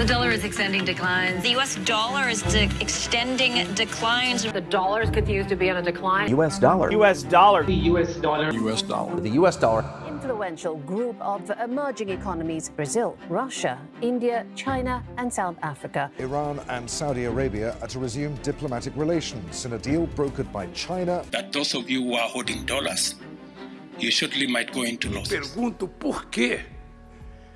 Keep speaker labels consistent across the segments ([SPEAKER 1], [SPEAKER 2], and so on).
[SPEAKER 1] The dollar is extending declines.
[SPEAKER 2] The US dollar is de- extending declines.
[SPEAKER 1] The dollar is continues to be on a decline.
[SPEAKER 3] U.S. dollar.
[SPEAKER 4] U.S. dollar.
[SPEAKER 5] The US dollar.
[SPEAKER 3] U.S. dollar. The U.S. dollar.
[SPEAKER 6] influential group of emerging economies Brazil, Russia, India, China, and South Africa.
[SPEAKER 7] Iran and Saudi Arabia are to resume diplomatic relations in a deal brokered by China.
[SPEAKER 8] that those of you who are holding dollars, you surely might go into losses.
[SPEAKER 9] Pergunto por quê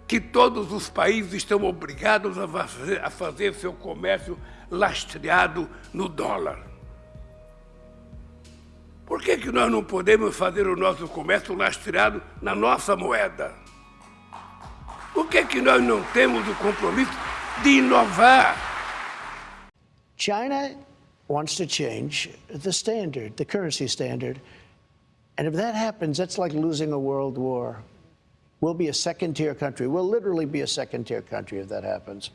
[SPEAKER 9] que todos os países estão obrigados a fazer, a fazer seu comércio lastreado no dólar. Por que, que nós não podemos fazer o nosso comércio lastreado na nossa moeda? Por que, que nós não temos o compromisso de inovar?
[SPEAKER 10] China wants to change the standard, the currency standard. And if that happens, that's like losing a world war. We'll be a second tier country. We'll literally be a second tier country if that happens.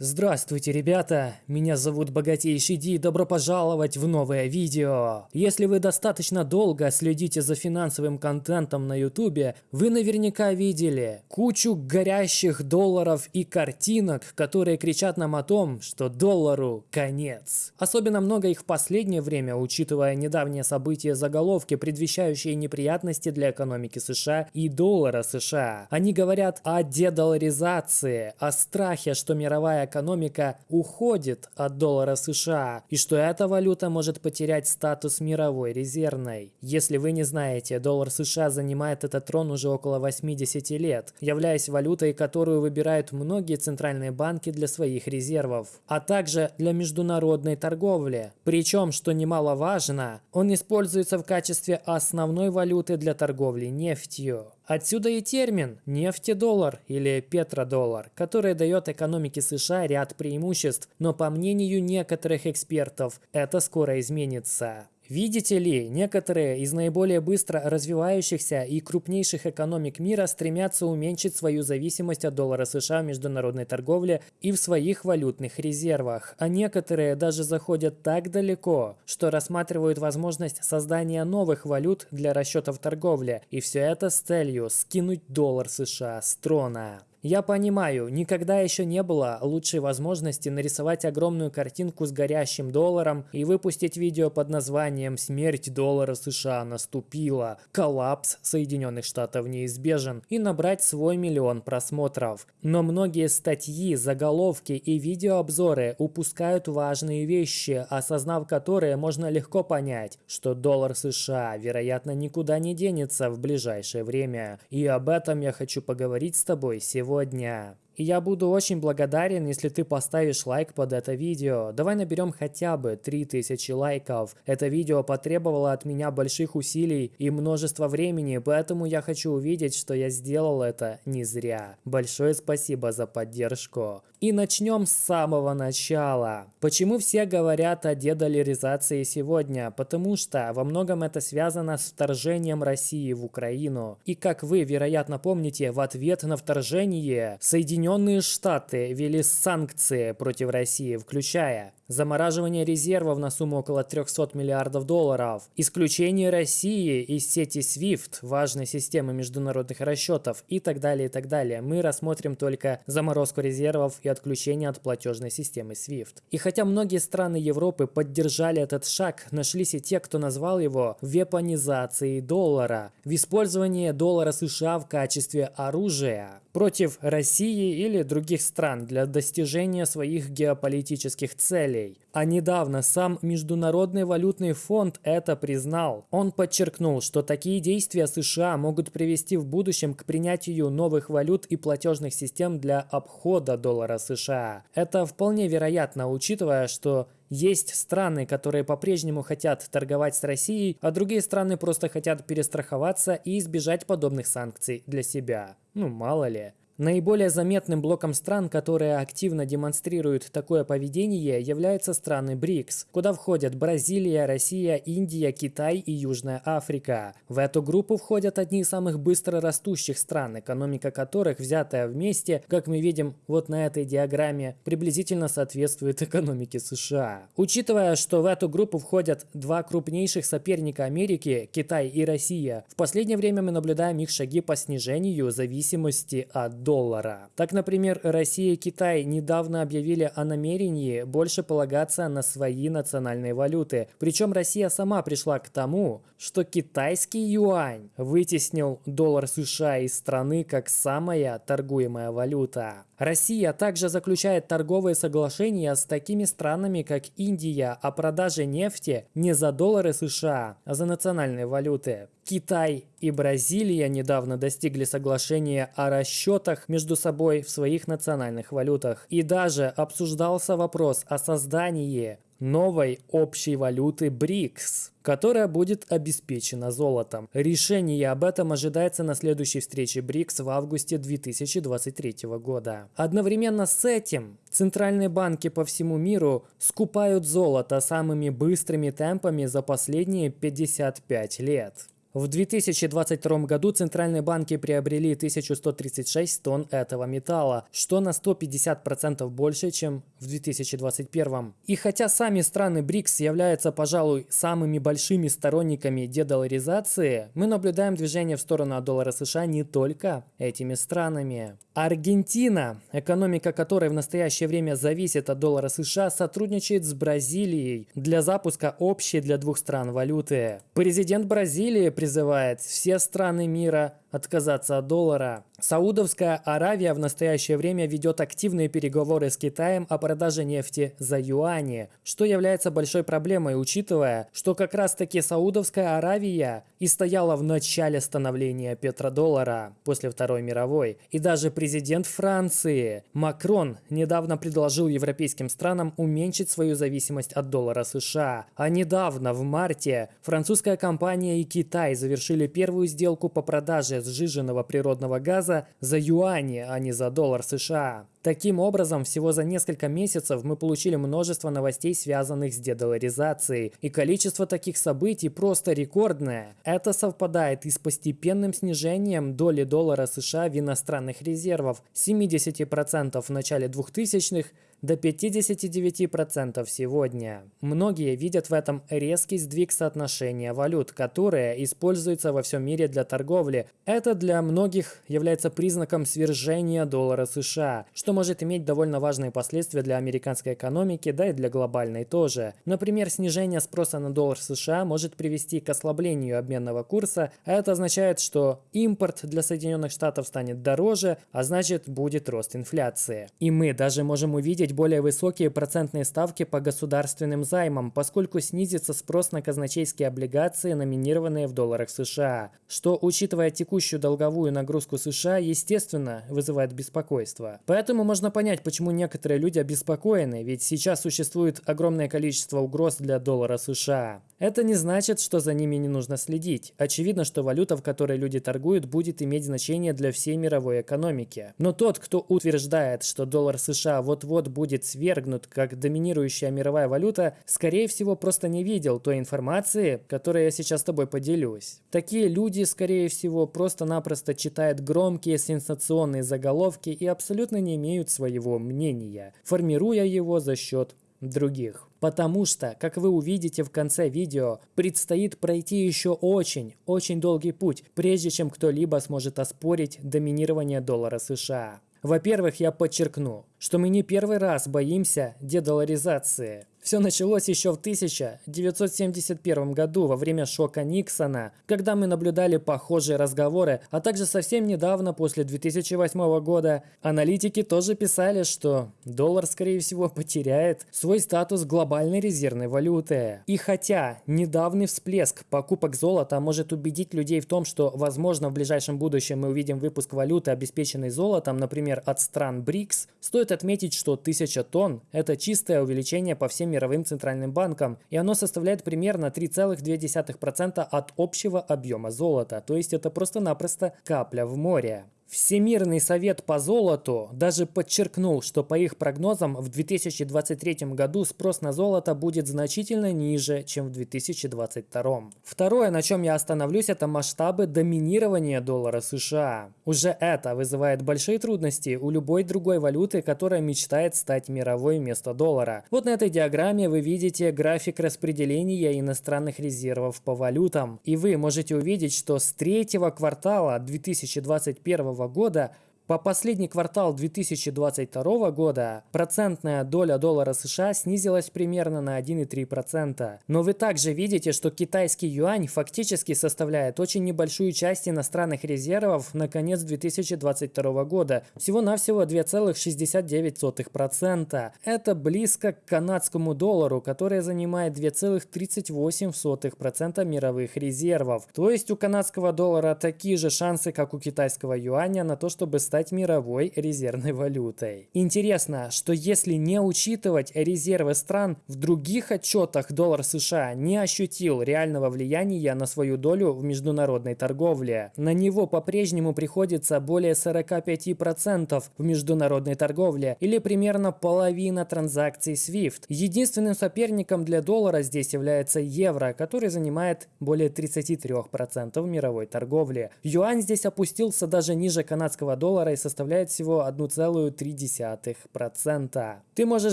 [SPEAKER 11] Здравствуйте, ребята! Меня зовут Богатейший Ди, добро пожаловать в новое видео! Если вы достаточно долго следите за финансовым контентом на ютубе, вы наверняка видели кучу горящих долларов и картинок, которые кричат нам о том, что доллару конец. Особенно много их в последнее время, учитывая недавние события заголовки, предвещающие неприятности для экономики США и доллара США. Они говорят о дедоларизации, о страхе, что мировая экономика уходит от доллара США и что эта валюта может потерять статус мировой резервной. Если вы не знаете, доллар США занимает этот трон уже около 80 лет, являясь валютой, которую выбирают многие центральные банки для своих резервов, а также для международной торговли. Причем, что немаловажно, он используется в качестве основной валюты для торговли нефтью. Отсюда и термин «нефтедоллар» или «петродоллар», который дает экономике США ряд преимуществ, но по мнению некоторых экспертов это скоро изменится. Видите ли, некоторые из наиболее быстро развивающихся и крупнейших экономик мира стремятся уменьшить свою зависимость от доллара США в международной торговле и в своих валютных резервах, а некоторые даже заходят так далеко, что рассматривают возможность создания новых валют для расчетов торговли, и все это с целью скинуть доллар США с трона. Я понимаю, никогда еще не было лучшей возможности нарисовать огромную картинку с горящим долларом и выпустить видео под названием «Смерть доллара США наступила», «Коллапс Соединенных Штатов неизбежен» и набрать свой миллион просмотров. Но многие статьи, заголовки и видеообзоры упускают важные вещи, осознав которые можно легко понять, что доллар США, вероятно, никуда не денется в ближайшее время. И об этом я хочу поговорить с тобой сегодня сегодня. И я буду очень благодарен, если ты поставишь лайк под это видео. Давай наберем хотя бы 3000 лайков. Это видео потребовало от меня больших усилий и множество времени, поэтому я хочу увидеть, что я сделал это не зря. Большое спасибо за поддержку. И начнем с самого начала. Почему все говорят о дедоляризации сегодня? Потому что во многом это связано с вторжением России в Украину. И как вы, вероятно, помните, в ответ на вторжение Соединенные Соединенные Штаты ввели санкции против России, включая замораживание резервов на сумму около 300 миллиардов долларов, исключение России из сети SWIFT, важной системы международных расчетов и так далее, и так далее. Мы рассмотрим только заморозку резервов и отключение от платежной системы SWIFT. И хотя многие страны Европы поддержали этот шаг, нашлись и те, кто назвал его вепонизацией доллара, в использовании доллара США в качестве оружия против России или других стран для достижения своих геополитических целей. А недавно сам Международный валютный фонд это признал. Он подчеркнул, что такие действия США могут привести в будущем к принятию новых валют и платежных систем для обхода доллара США. Это вполне вероятно, учитывая, что есть страны, которые по-прежнему хотят торговать с Россией, а другие страны просто хотят перестраховаться и избежать подобных санкций для себя. Ну, мало ли. Наиболее заметным блоком стран, которые активно демонстрируют такое поведение, являются страны БРИКС, куда входят Бразилия, Россия, Индия, Китай и Южная Африка. В эту группу входят одни из самых быстро растущих стран, экономика которых, взятая вместе, как мы видим вот на этой диаграмме, приблизительно соответствует экономике США. Учитывая, что в эту группу входят два крупнейших соперника Америки, Китай и Россия, в последнее время мы наблюдаем их шаги по снижению зависимости от доллара. Так, например, Россия и Китай недавно объявили о намерении больше полагаться на свои национальные валюты. Причем Россия сама пришла к тому, что китайский юань вытеснил доллар США из страны как самая торгуемая валюта. Россия также заключает торговые соглашения с такими странами, как Индия, о продаже нефти не за доллары США, а за национальные валюты. Китай и Бразилия недавно достигли соглашения о расчетах между собой в своих национальных валютах. И даже обсуждался вопрос о создании новой общей валюты БРИКС, которая будет обеспечена золотом. Решение об этом ожидается на следующей встрече БРИКС в августе 2023 года. Одновременно с этим центральные банки по всему миру скупают золото самыми быстрыми темпами за последние 55 лет. В 2022 году центральные банки приобрели 1136 тонн этого металла, что на 150% больше, чем в 2021. И хотя сами страны БРИКС являются, пожалуй, самыми большими сторонниками дедоларизации, мы наблюдаем движение в сторону доллара США не только этими странами. Аргентина, экономика которой в настоящее время зависит от доллара США, сотрудничает с Бразилией для запуска общей для двух стран валюты. Президент Бразилии призывает все страны мира отказаться от доллара. Саудовская Аравия в настоящее время ведет активные переговоры с Китаем о продаже нефти за юани, что является большой проблемой, учитывая, что как раз таки Саудовская Аравия и стояла в начале становления петродоллара после Второй мировой. И даже президент Франции Макрон недавно предложил европейским странам уменьшить свою зависимость от доллара США. А недавно, в марте, французская компания и Китай завершили первую сделку по продаже сжиженного природного газа за юани, а не за доллар США. Таким образом, всего за несколько месяцев мы получили множество новостей, связанных с дедоларизацией, и количество таких событий просто рекордное. Это совпадает и с постепенным снижением доли доллара США в иностранных резервах с 70% в начале 2000-х до 59% сегодня. Многие видят в этом резкий сдвиг соотношения валют, которые используются во всем мире для торговли. Это для многих является признаком свержения доллара США, что может иметь довольно важные последствия для американской экономики, да и для глобальной тоже. Например, снижение спроса на доллар США может привести к ослаблению обменного курса, а это означает, что импорт для Соединенных Штатов станет дороже, а значит будет рост инфляции. И мы даже можем увидеть более высокие процентные ставки по государственным займам, поскольку снизится спрос на казначейские облигации, номинированные в долларах США, что, учитывая текущую долговую нагрузку США, естественно, вызывает беспокойство. Поэтому можно понять, почему некоторые люди обеспокоены, ведь сейчас существует огромное количество угроз для доллара США. Это не значит, что за ними не нужно следить. Очевидно, что валюта, в которой люди торгуют, будет иметь значение для всей мировой экономики. Но тот, кто утверждает, что доллар США вот-вот будет свергнут как доминирующая мировая валюта, скорее всего просто не видел той информации, которой я сейчас с тобой поделюсь. Такие люди, скорее всего, просто-напросто читают громкие сенсационные заголовки и абсолютно не имеют своего мнения, формируя его за счет других. Потому что, как вы увидите в конце видео, предстоит пройти еще очень, очень долгий путь, прежде чем кто-либо сможет оспорить доминирование доллара США. Во-первых, я подчеркну, что мы не первый раз боимся дедоларизации. Все началось еще в 1971 году во время шока Никсона, когда мы наблюдали похожие разговоры, а также совсем недавно, после 2008 года, аналитики тоже писали, что доллар, скорее всего, потеряет свой статус глобальной резервной валюты. И хотя недавний всплеск покупок золота может убедить людей в том, что, возможно, в ближайшем будущем мы увидим выпуск валюты, обеспеченной золотом, например, от стран БРИКС, стоит отметить, что 1000 тонн – это чистое увеличение по всем мировым центральным банкам, и оно составляет примерно 3,2% от общего объема золота, то есть это просто-напросто капля в море. Всемирный совет по золоту даже подчеркнул, что по их прогнозам в 2023 году спрос на золото будет значительно ниже, чем в 2022. Второе, на чем я остановлюсь, это масштабы доминирования доллара США. Уже это вызывает большие трудности у любой другой валюты, которая мечтает стать мировой вместо доллара. Вот на этой диаграмме вы видите график распределения иностранных резервов по валютам. И вы можете увидеть, что с третьего квартала 2021 года По последний квартал 2022 года процентная доля доллара США снизилась примерно на 1,3%. Но вы также видите, что китайский юань фактически составляет очень небольшую часть иностранных резервов на конец 2022 года, всего-навсего 2,69%. Это близко к канадскому доллару, который занимает 2,38% мировых резервов. То есть у канадского доллара такие же шансы, как у китайского юаня на то, чтобы стать стать мировой резервной валютой. Интересно, что если не учитывать резервы стран, в других отчетах доллар США не ощутил реального влияния на свою долю в международной торговле. На него по-прежнему приходится более 45% в международной торговле или примерно половина транзакций SWIFT. Единственным соперником для доллара здесь является евро, который занимает более 33% мировой торговли. Юань здесь опустился даже ниже канадского доллара доллара и составляет всего 1,3%. Ты можешь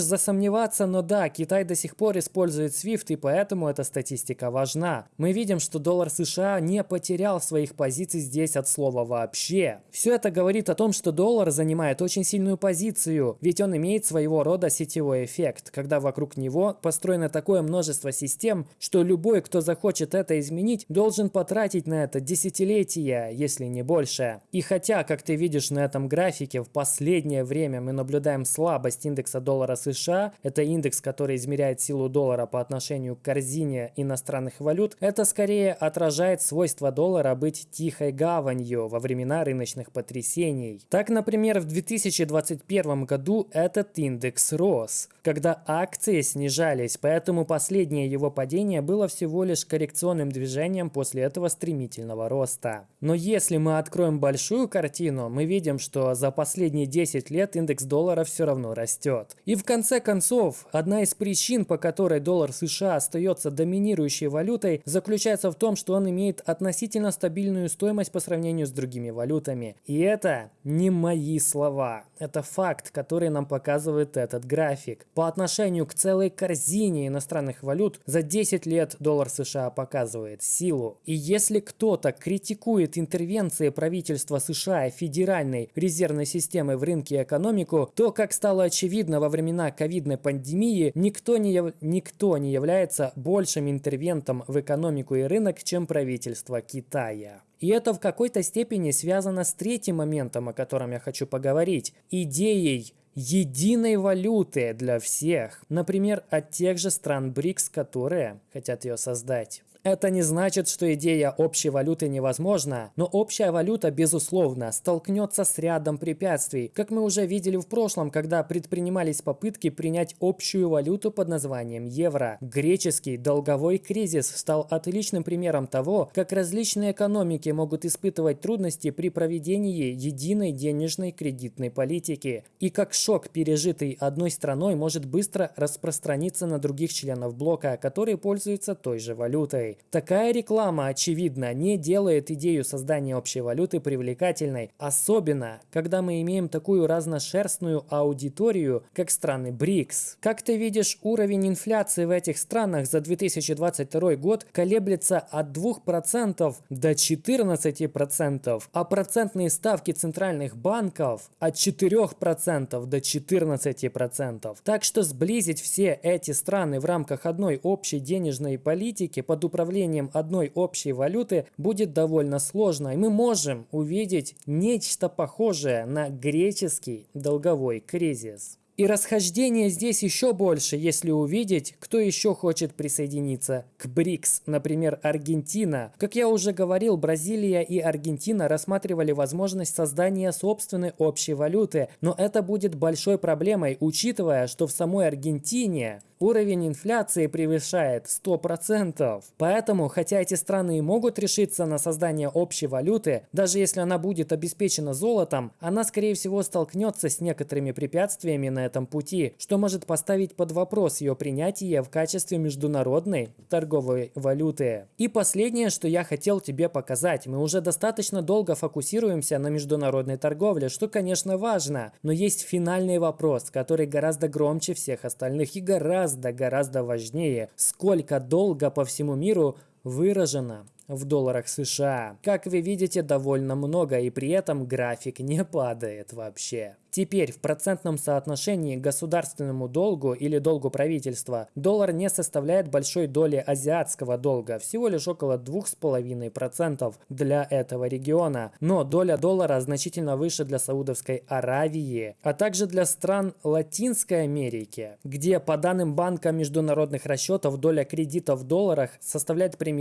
[SPEAKER 11] засомневаться, но да, Китай до сих пор использует SWIFT, и поэтому эта статистика важна. Мы видим, что доллар США не потерял своих позиций здесь от слова вообще. Все это говорит о том, что доллар занимает очень сильную позицию, ведь он имеет своего рода сетевой эффект, когда вокруг него построено такое множество систем, что любой, кто захочет это изменить, должен потратить на это десятилетия, если не больше. И хотя, как ты видишь на этом графике в последнее время мы наблюдаем слабость индекса доллара США. Это индекс, который измеряет силу доллара по отношению к корзине иностранных валют. Это скорее отражает свойство доллара быть тихой гаванью во времена рыночных потрясений. Так, например, в 2021 году этот индекс рос, когда акции снижались, поэтому последнее его падение было всего лишь коррекционным движением после этого стремительного роста. Но если мы откроем большую картину, мы видим, видим, что за последние 10 лет индекс доллара все равно растет. И в конце концов, одна из причин, по которой доллар США остается доминирующей валютой, заключается в том, что он имеет относительно стабильную стоимость по сравнению с другими валютами. И это не мои слова. Это факт, который нам показывает этот график. По отношению к целой корзине иностранных валют за 10 лет доллар США показывает силу. И если кто-то критикует интервенции правительства США и федеральной глобальной резервной системы в рынке и экономику, то, как стало очевидно во времена ковидной пандемии, никто не, яв... никто не является большим интервентом в экономику и рынок, чем правительство Китая. И это в какой-то степени связано с третьим моментом, о котором я хочу поговорить. Идеей единой валюты для всех. Например, от тех же стран БРИКС, которые хотят ее создать. Это не значит, что идея общей валюты невозможна, но общая валюта, безусловно, столкнется с рядом препятствий, как мы уже видели в прошлом, когда предпринимались попытки принять общую валюту под названием евро. Греческий долговой кризис стал отличным примером того, как различные экономики могут испытывать трудности при проведении единой денежной кредитной политики, и как шок, пережитый одной страной, может быстро распространиться на других членов блока, которые пользуются той же валютой. Такая реклама, очевидно, не делает идею создания общей валюты привлекательной, особенно, когда мы имеем такую разношерстную аудиторию, как страны БРИКС. Как ты видишь, уровень инфляции в этих странах за 2022 год колеблется от 2% до 14%, а процентные ставки центральных банков от 4% до 14%. Так что сблизить все эти страны в рамках одной общей денежной политики под управлением управлением одной общей валюты будет довольно сложно, и мы можем увидеть нечто похожее на греческий долговой кризис. И расхождение здесь еще больше, если увидеть, кто еще хочет присоединиться к БРИКС, например, Аргентина. Как я уже говорил, Бразилия и Аргентина рассматривали возможность создания собственной общей валюты, но это будет большой проблемой, учитывая, что в самой Аргентине уровень инфляции превышает 100%. Поэтому, хотя эти страны и могут решиться на создание общей валюты, даже если она будет обеспечена золотом, она скорее всего столкнется с некоторыми препятствиями на этом пути, что может поставить под вопрос ее принятие в качестве международной торговой валюты. И последнее, что я хотел тебе показать. Мы уже достаточно долго фокусируемся на международной торговле, что, конечно, важно, но есть финальный вопрос, который гораздо громче всех остальных и гораздо гораздо-гораздо важнее, сколько долго по всему миру выражено в долларах США. Как вы видите, довольно много, и при этом график не падает вообще. Теперь в процентном соотношении государственному долгу или долгу правительства доллар не составляет большой доли азиатского долга, всего лишь около 2,5% для этого региона. Но доля доллара значительно выше для Саудовской Аравии, а также для стран Латинской Америки, где по данным Банка международных расчетов доля кредитов в долларах составляет примерно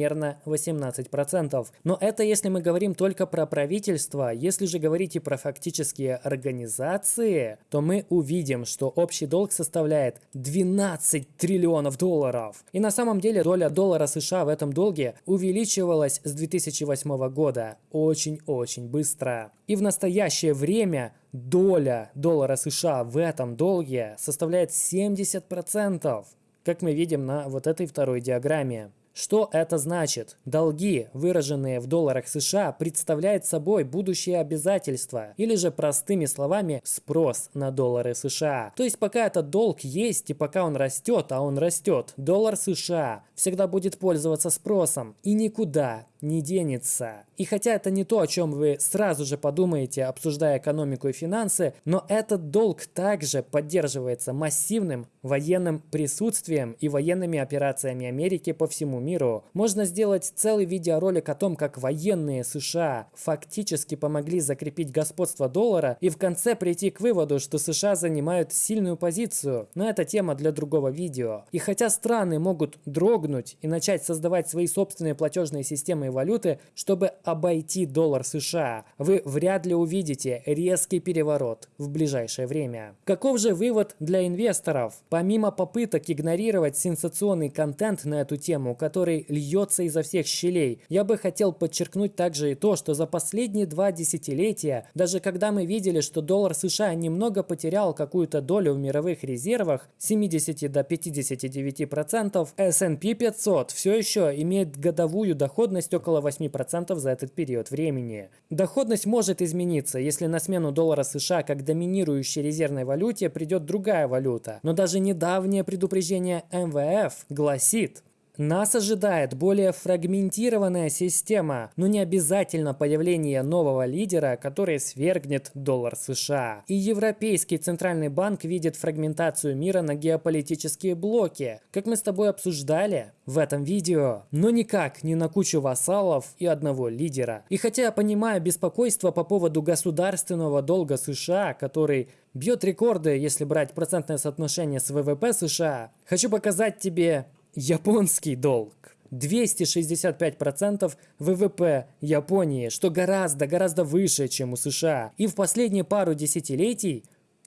[SPEAKER 11] 18%. Но это если мы говорим только про правительство, если же говорить и про фактические организации, то мы увидим, что общий долг составляет 12 триллионов долларов. И на самом деле доля доллара США в этом долге увеличивалась с 2008 года очень-очень быстро. И в настоящее время доля доллара США в этом долге составляет 70%, как мы видим на вот этой второй диаграмме. Что это значит? Долги, выраженные в долларах США, представляют собой будущее обязательства, или же простыми словами спрос на доллары США. То есть пока этот долг есть и пока он растет, а он растет, доллар США всегда будет пользоваться спросом и никуда не денется. И хотя это не то, о чем вы сразу же подумаете, обсуждая экономику и финансы, но этот долг также поддерживается массивным военным присутствием и военными операциями Америки по всему миру. Можно сделать целый видеоролик о том, как военные США фактически помогли закрепить господство доллара и в конце прийти к выводу, что США занимают сильную позицию. Но это тема для другого видео. И хотя страны могут дрогнуть и начать создавать свои собственные платежные системы валюты, чтобы обойти доллар США, вы вряд ли увидите резкий переворот в ближайшее время. Каков же вывод для инвесторов? Помимо попыток игнорировать сенсационный контент на эту тему, который льется изо всех щелей, я бы хотел подчеркнуть также и то, что за последние два десятилетия, даже когда мы видели, что доллар США немного потерял какую-то долю в мировых резервах, 70 до 59%, S&P 500 все еще имеет годовую доходность около 8% за этот период времени. Доходность может измениться, если на смену доллара США как доминирующей резервной валюте придет другая валюта. Но даже недавнее предупреждение МВФ гласит, нас ожидает более фрагментированная система, но не обязательно появление нового лидера, который свергнет доллар США. И Европейский Центральный банк видит фрагментацию мира на геополитические блоки, как мы с тобой обсуждали в этом видео, но никак не на кучу вассалов и одного лидера. И хотя я понимаю беспокойство по поводу государственного долга США, который бьет рекорды, если брать процентное соотношение с ВВП США, хочу показать тебе японский долг. 265% ВВП Японии, что гораздо-гораздо выше, чем у США. И в последние пару десятилетий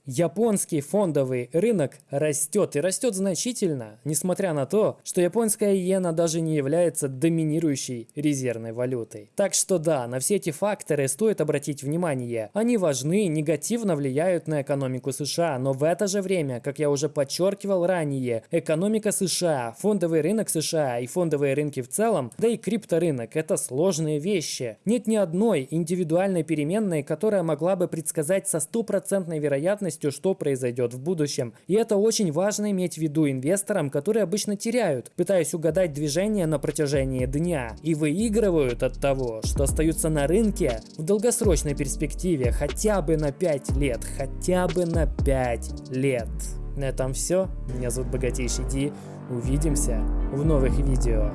[SPEAKER 11] Японский фондовый рынок растет и растет значительно, несмотря на то, что японская иена даже не является доминирующей резервной валютой. Так что да, на все эти факторы стоит обратить внимание. Они важны, негативно влияют на экономику США, но в это же время, как я уже подчеркивал ранее, экономика США, фондовый рынок США и фондовые рынки в целом, да и крипторынок – это сложные вещи. Нет ни одной индивидуальной переменной, которая могла бы предсказать со стопроцентной вероятностью вероятностью, что произойдет в будущем. И это очень важно иметь в виду инвесторам, которые обычно теряют, пытаясь угадать движение на протяжении дня. И выигрывают от того, что остаются на рынке в долгосрочной перспективе хотя бы на 5 лет. Хотя бы на 5 лет. На этом все. Меня зовут Богатейший Ди. Увидимся в новых видео.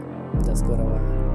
[SPEAKER 11] До скорого.